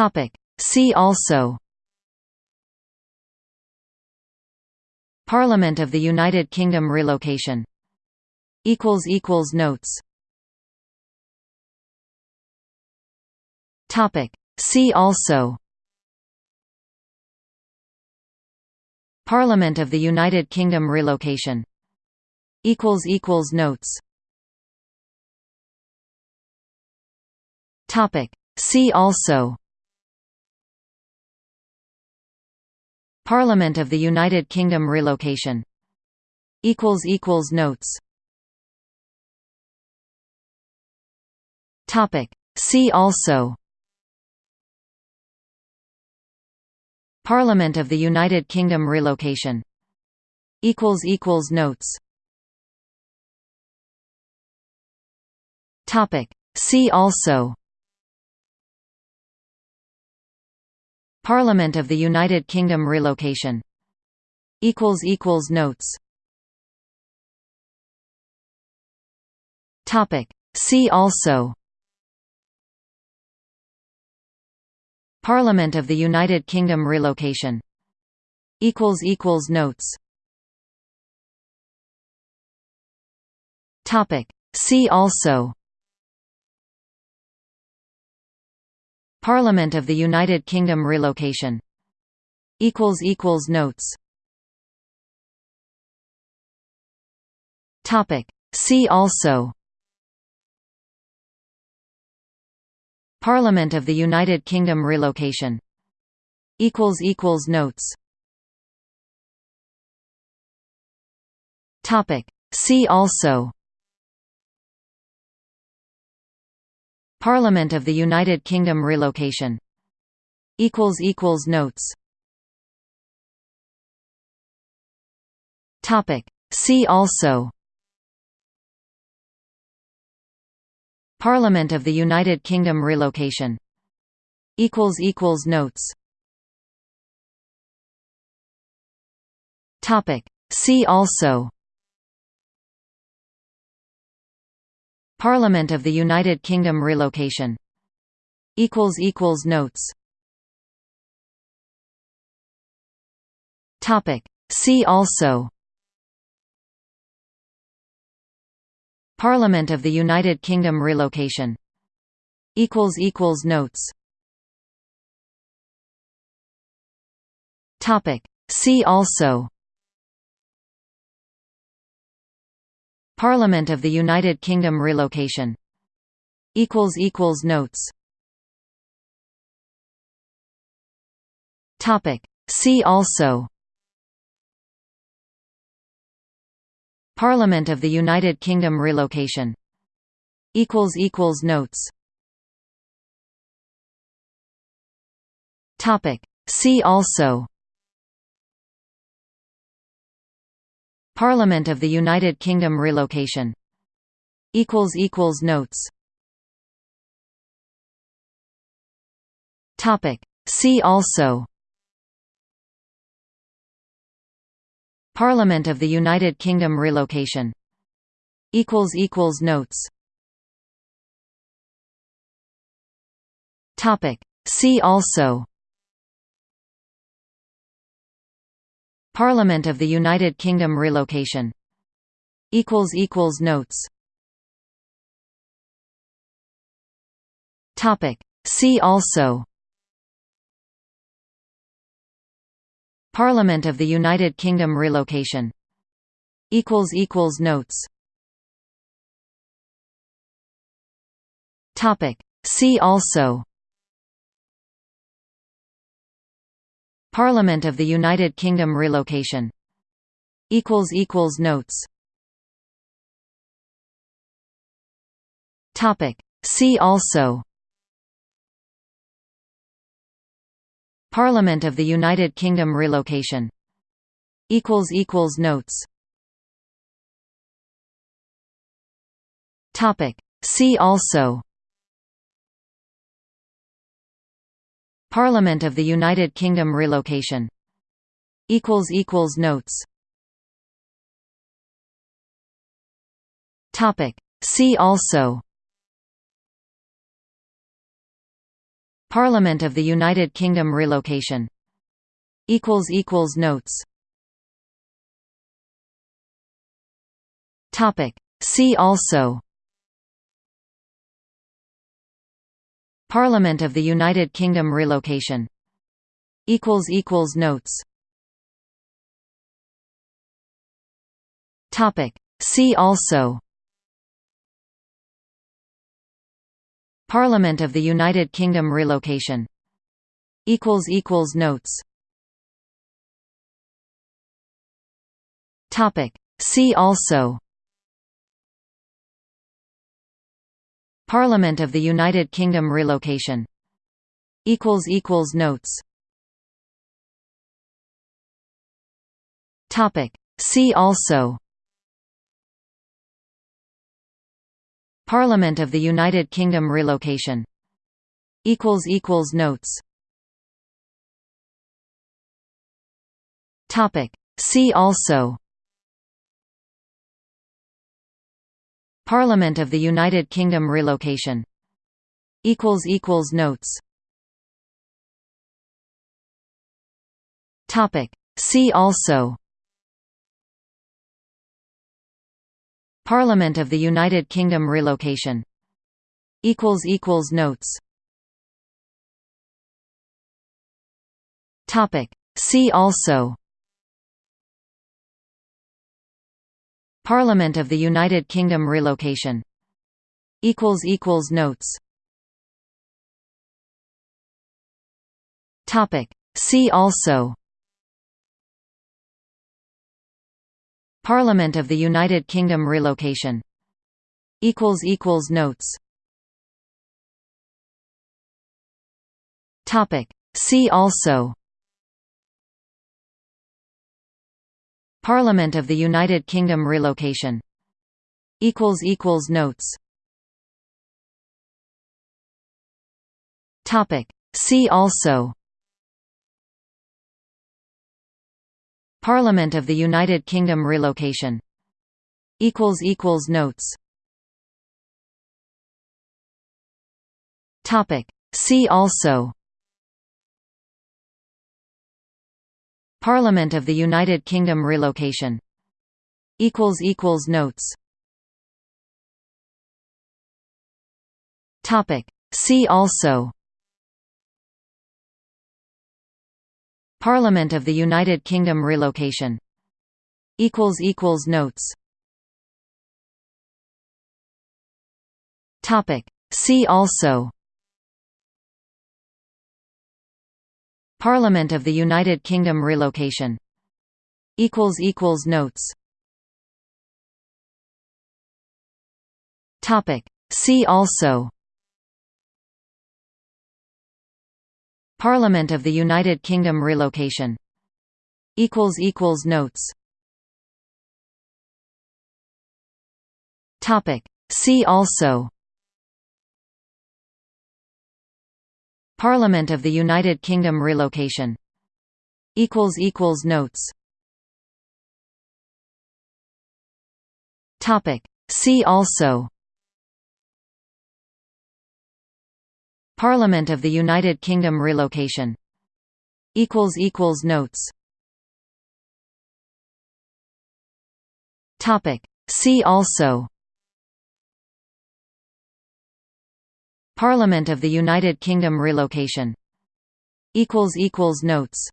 Topic. See also Parliament of the United Kingdom relocation Equals Equals Notes Topic. See also Parliament of the United Kingdom relocation Equals Equals Notes Topic. See also Parliament of the United Kingdom relocation. Equals equals Notes. Topic. See also. Parliament of the United Kingdom relocation. Equals equals Notes. Topic. See also Parliament of the United Kingdom relocation. Equals equals Notes. Topic. See also. Parliament of the United Kingdom relocation. Equals equals Notes. Topic. See also Parliament of the United Kingdom relocation. Equals equals Notes. Topic. See also. Parliament of the United Kingdom relocation. Equals equals Notes. Topic. See also Parliament of the United Kingdom relocation. Equals equals Notes. Topic. See also. Parliament of the United Kingdom relocation. Equals equals Notes. Topic. See also Parliament of the United Kingdom relocation. Equals equals Notes. Topic. See also. Parliament of the United Kingdom relocation. Equals equals Notes. Topic. See also Parliament of the United Kingdom relocation. Equals equals Notes. Topic. See also. Parliament of the United Kingdom relocation. Equals equals Notes. Topic. See also Parliament of the United Kingdom relocation. Equals equals Notes. Topic. See also. Parliament of the United Kingdom relocation. Equals equals Notes. Topic. See also Parliament of the United Kingdom relocation. Equals equals Notes. Topic. See also. Parliament of the United Kingdom relocation. Equals equals Notes. Topic. See also Parliament of the United Kingdom relocation. Equals equals Notes. Topic. See also. Parliament of the United Kingdom relocation. Equals equals Notes. Topic. See also Parliament of the United Kingdom relocation. Equals equals Notes. Topic. See also. Parliament of the United Kingdom relocation. Equals equals Notes. Topic. See also Parliament of the United Kingdom relocation. Equals equals Notes. Topic. See also. Parliament of the United Kingdom relocation. Equals equals Notes. Topic. See also Parliament of the United Kingdom relocation. Equals equals Notes. Topic. See also. Parliament of the United Kingdom relocation. Equals equals Notes. Topic. See also Parliament of the United Kingdom relocation. Equals equals Notes. Topic. See also. Parliament of the United Kingdom relocation. Equals equals Notes. Topic. See also Parliament of the United Kingdom relocation. Equals equals Notes. Topic. See also. Parliament of the United Kingdom relocation. Equals equals Notes. Topic. See also Parliament of the United Kingdom relocation. Equals equals Notes. Topic. See also. Parliament of the United Kingdom relocation. Equals equals Notes. Topic. See also Parliament of the United Kingdom relocation. Equals equals Notes. Topic. See also. Parliament of the United Kingdom relocation. Equals equals Notes. Topic. See also Parliament of the United Kingdom relocation. Equals equals Notes. Topic. See also. Parliament of the United Kingdom relocation. Equals equals Notes. Topic. See also Parliament of the United Kingdom relocation. Equals equals Notes. Topic. See also. Parliament of the United Kingdom relocation. Equals equals Notes. Topic. See also Parliament of the United Kingdom relocation. Equals equals Notes.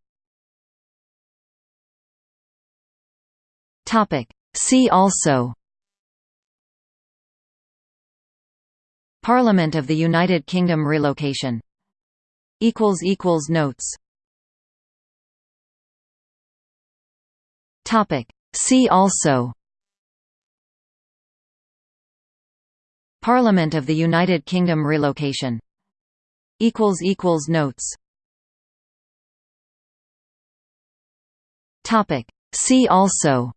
Topic. See also. Parliament of the United Kingdom relocation. Equals equals Notes. Topic. See also Parliament of the United Kingdom relocation. Equals equals Notes. Topic. See also.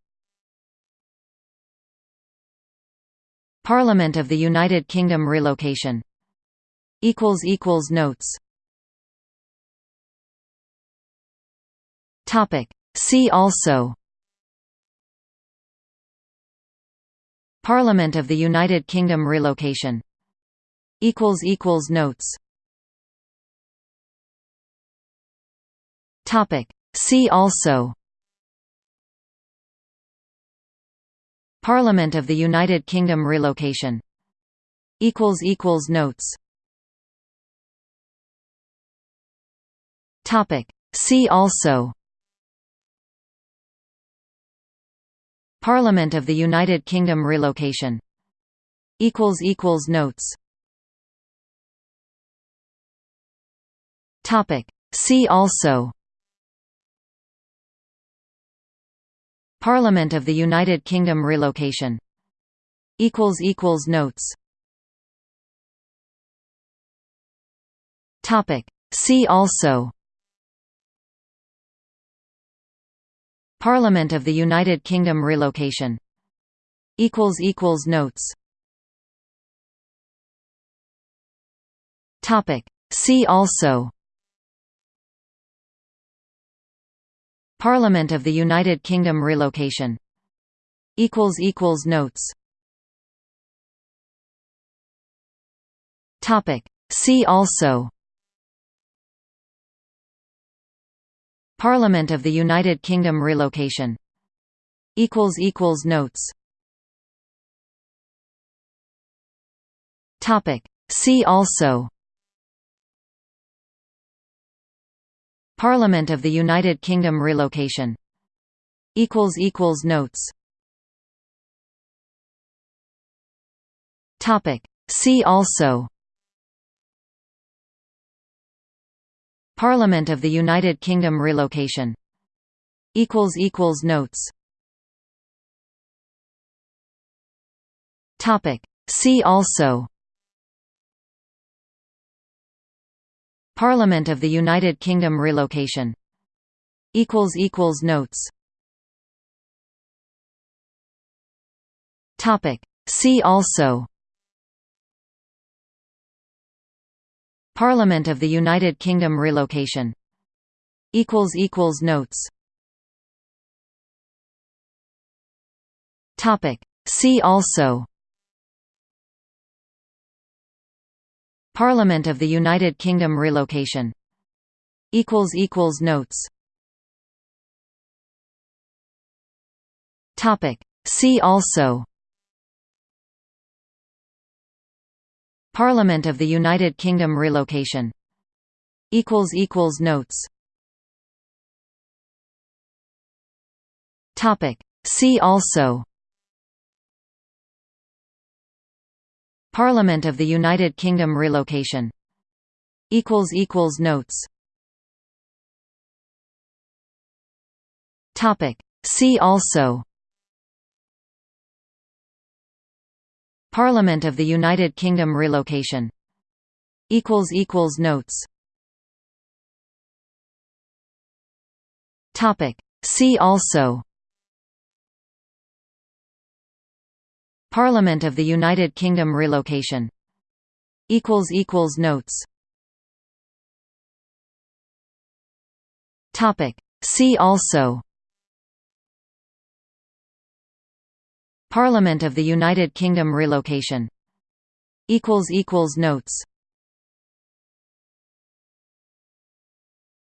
Parliament of the United Kingdom relocation. Equals equals Notes. Topic. See also Parliament of the United Kingdom relocation. Equals equals notes. Topic. See also. Parliament of the United Kingdom relocation. Equals equals notes. Topic. See also. Parliament of the United Kingdom relocation. Equals equals Notes. Topic. See also. Parliament of the United Kingdom relocation. Equals equals Notes. Topic. See also Parliament of the United Kingdom relocation. Equals equals Notes. Topic. See also. Parliament of the United Kingdom relocation. Equals equals Notes. Topic. See also Parliament of the United Kingdom relocation. Equals equals Notes. Topic. See also. Parliament of the United Kingdom relocation. Equals equals Notes. Topic. See also Parliament of the United Kingdom relocation. Equals equals Notes. Topic. See also. Parliament of the United Kingdom relocation. Equals equals Notes. Topic. See also Parliament of the United Kingdom relocation. Equals equals Notes. Topic. See also. Parliament of the United Kingdom relocation. Equals equals Notes. Topic. See also Parliament of the United Kingdom relocation. Equals equals Notes. Topic. See also. Parliament of the United Kingdom relocation. Equals equals Notes. Topic. See also Parliament of the United Kingdom relocation. Equals equals Notes. Topic. See also. Parliament of the United Kingdom relocation. Equals equals Notes. Topic. See also Parliament of the United Kingdom relocation. Equals equals Notes.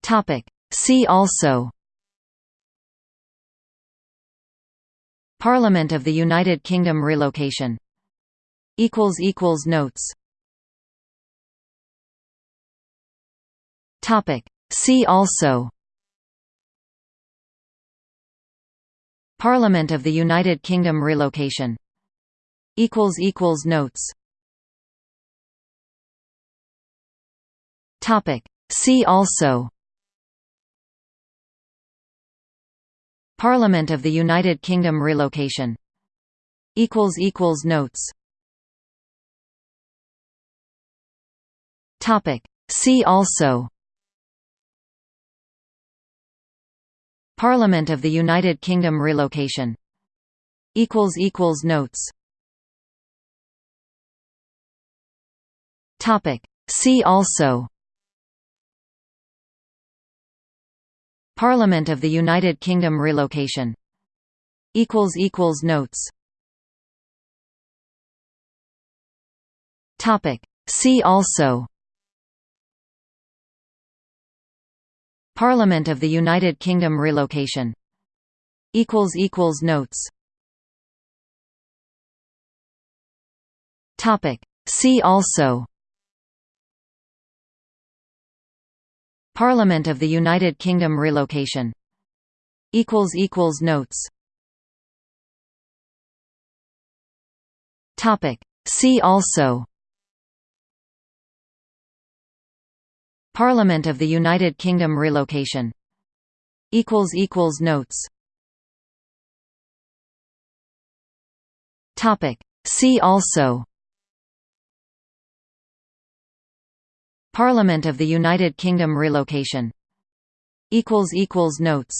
Topic. See also. Parliament of the United Kingdom relocation. Equals equals Notes. Topic. See also Parliament of the United Kingdom relocation. Equals equals Notes. Topic. See also. Parliament of the United Kingdom relocation. Equals equals Notes. Topic. See also Parliament of the United Kingdom relocation. Equals equals Notes. Topic. See also. Parliament of the United Kingdom relocation. Equals equals Notes. Topic. See also Parliament of the United Kingdom relocation. Equals equals notes. Topic. See also. Parliament of the United Kingdom relocation. Equals equals notes. Topic. See also Parliament of the United Kingdom relocation. Equals equals notes. Topic. See also. Parliament of the United Kingdom relocation. Equals equals notes